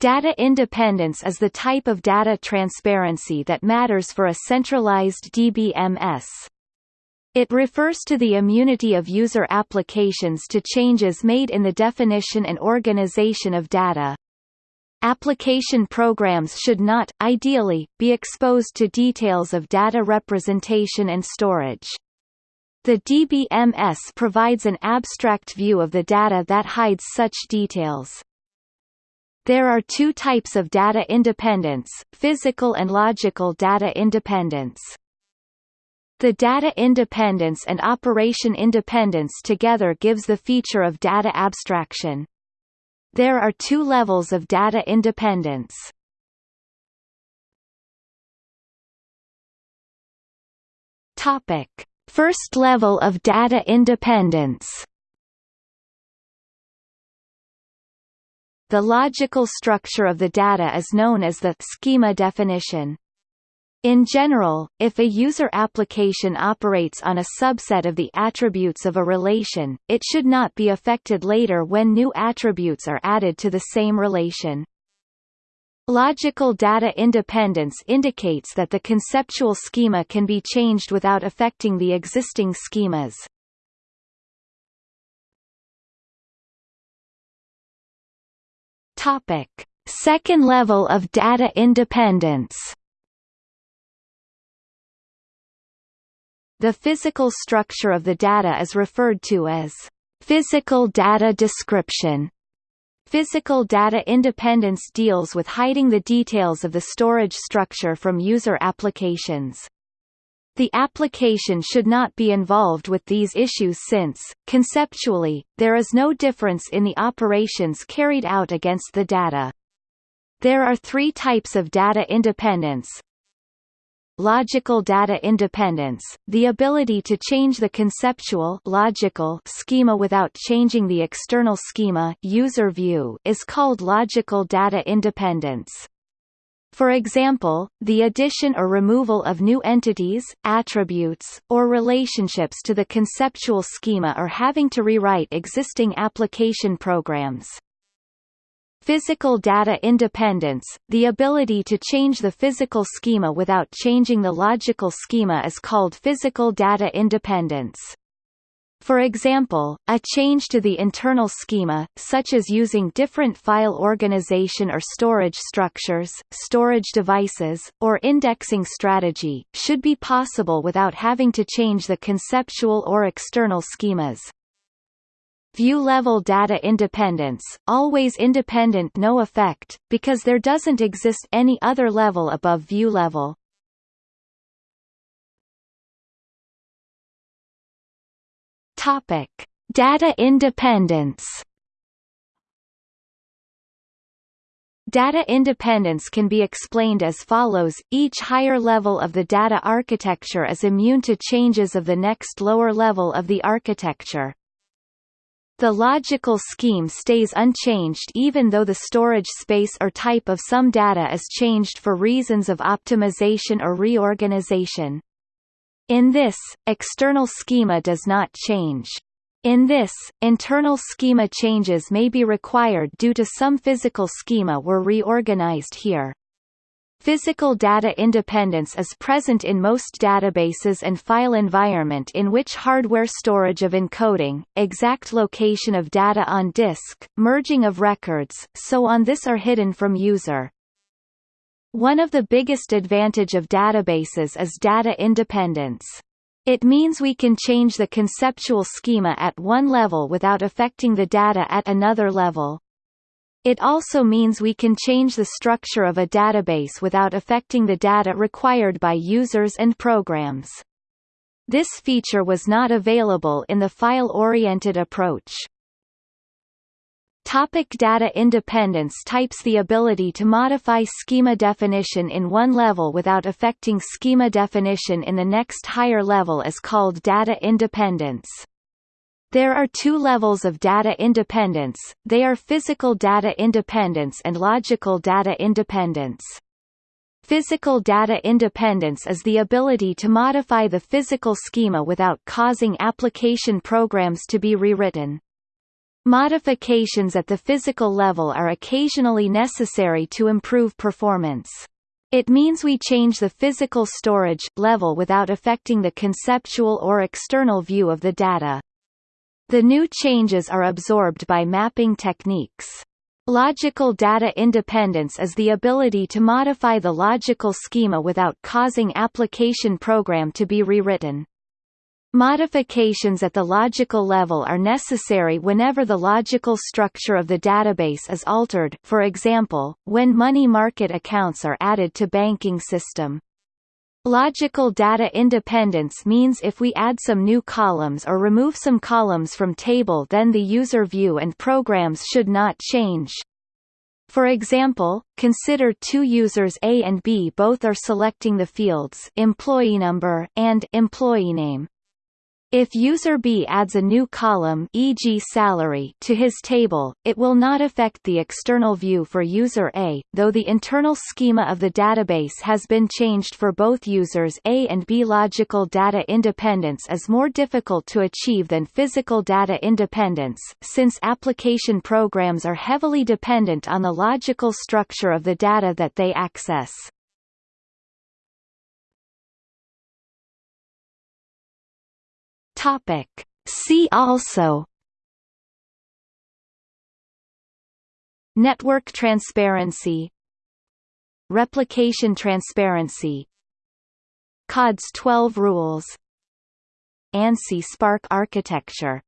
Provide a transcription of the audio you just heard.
Data independence is the type of data transparency that matters for a centralized DBMS. It refers to the immunity of user applications to changes made in the definition and organization of data. Application programs should not, ideally, be exposed to details of data representation and storage. The DBMS provides an abstract view of the data that hides such details. There are two types of data independence, physical and logical data independence. The data independence and operation independence together gives the feature of data abstraction. There are two levels of data independence. Topic: First level of data independence. The logical structure of the data is known as the schema definition. In general, if a user application operates on a subset of the attributes of a relation, it should not be affected later when new attributes are added to the same relation. Logical data independence indicates that the conceptual schema can be changed without affecting the existing schemas. Topic: Second level of data independence. The physical structure of the data is referred to as physical data description. Physical data independence deals with hiding the details of the storage structure from user applications. The application should not be involved with these issues since, conceptually, there is no difference in the operations carried out against the data. There are three types of data independence. Logical data independence, the ability to change the conceptual logical schema without changing the external schema user view is called logical data independence. For example, the addition or removal of new entities, attributes, or relationships to the conceptual schema or having to rewrite existing application programs. Physical data independence, the ability to change the physical schema without changing the logical schema is called physical data independence. For example, a change to the internal schema, such as using different file organization or storage structures, storage devices, or indexing strategy, should be possible without having to change the conceptual or external schemas. View-level data independence, always independent no effect, because there doesn't exist any other level above view level. Topic: Data independence. Data independence can be explained as follows, each higher level of the data architecture is immune to changes of the next lower level of the architecture. The logical scheme stays unchanged even though the storage space or type of some data is changed for reasons of optimization or reorganization. In this, external schema does not change. In this, internal schema changes may be required due to some physical schema were reorganized here. Physical data independence is present in most databases and file environment in which hardware storage of encoding, exact location of data on disk, merging of records, so on this are hidden from user. One of the biggest advantage of databases is data independence. It means we can change the conceptual schema at one level without affecting the data at another level. It also means we can change the structure of a database without affecting the data required by users and programs. This feature was not available in the file-oriented approach. Topic data independence Types The ability to modify schema definition in one level without affecting schema definition in the next higher level is called data independence. There are two levels of data independence, they are physical data independence and logical data independence. Physical data independence is the ability to modify the physical schema without causing application programs to be rewritten. Modifications at the physical level are occasionally necessary to improve performance. It means we change the physical storage level without affecting the conceptual or external view of the data. The new changes are absorbed by mapping techniques. Logical data independence is the ability to modify the logical schema without causing application program to be rewritten. Modifications at the logical level are necessary whenever the logical structure of the database is altered for example, when money market accounts are added to banking system. Logical data independence means if we add some new columns or remove some columns from table then the user view and programs should not change. For example, consider two users A and B both are selecting the fields employee number and employee name. If user B adds a new column e.g. salary to his table, it will not affect the external view for user A, though the internal schema of the database has been changed for both users A and B. Logical data independence is more difficult to achieve than physical data independence, since application programs are heavily dependent on the logical structure of the data that they access. Topic. See also Network transparency Replication transparency Codd's 12 rules ANSI SPARC architecture